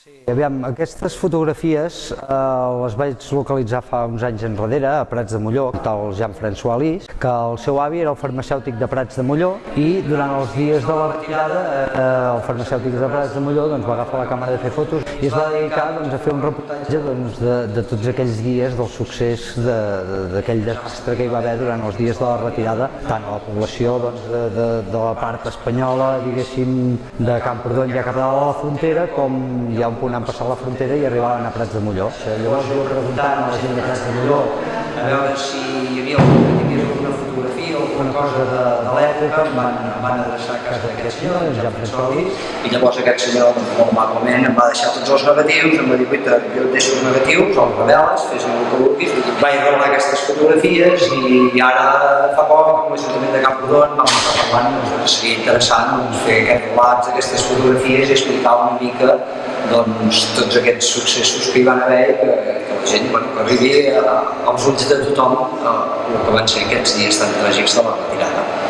Sí, aviam, aquestes fotografies eh, les vaig localitzar fa uns anys enrere a Prats de Molló, del Jean-François Lis, que el seu avi era el farmacèutic de Prats de Molló i durant els dies de la retirada eh, el farmacèutic de Prats de Molló doncs, va agafar la càmera de fer fotos i es va dedicar doncs, a fer un reportatge doncs, de, de tots aquells dies del succés d'aquell de, desastre que hi va haver durant els dies de la retirada, tant a la població doncs, de, de, de la part espanyola, diguéssim, de Camprodon ja cap a la frontera, com ja un punt han passat la frontera i arribaven a Prats de Molló. Llavors jo preguntant a la gent de Prats de Molló a veure si hi havia alguna, fotografia o alguna cosa de, de l'època, em van, van adreçar a casa d'aquest senyor, en François Lis, i llavors aquest senyor, molt amablement, em va deixar tots els negatius, em va dir, guaita, jo et deixo els negatius, els reveles, fes el que vulguis, vaig revelar aquestes fotografies i, i ara fa poc amb l'Ajuntament de Camprodon vam estar parlant doncs, seria interessant doncs, fer aquests relats d'aquestes fotografies i explicar una mica doncs, tots aquests successos que hi van haver que, que la gent bueno, que arribi als ulls de tothom eh, el que van ser aquests dies tan tràgics de la retirada.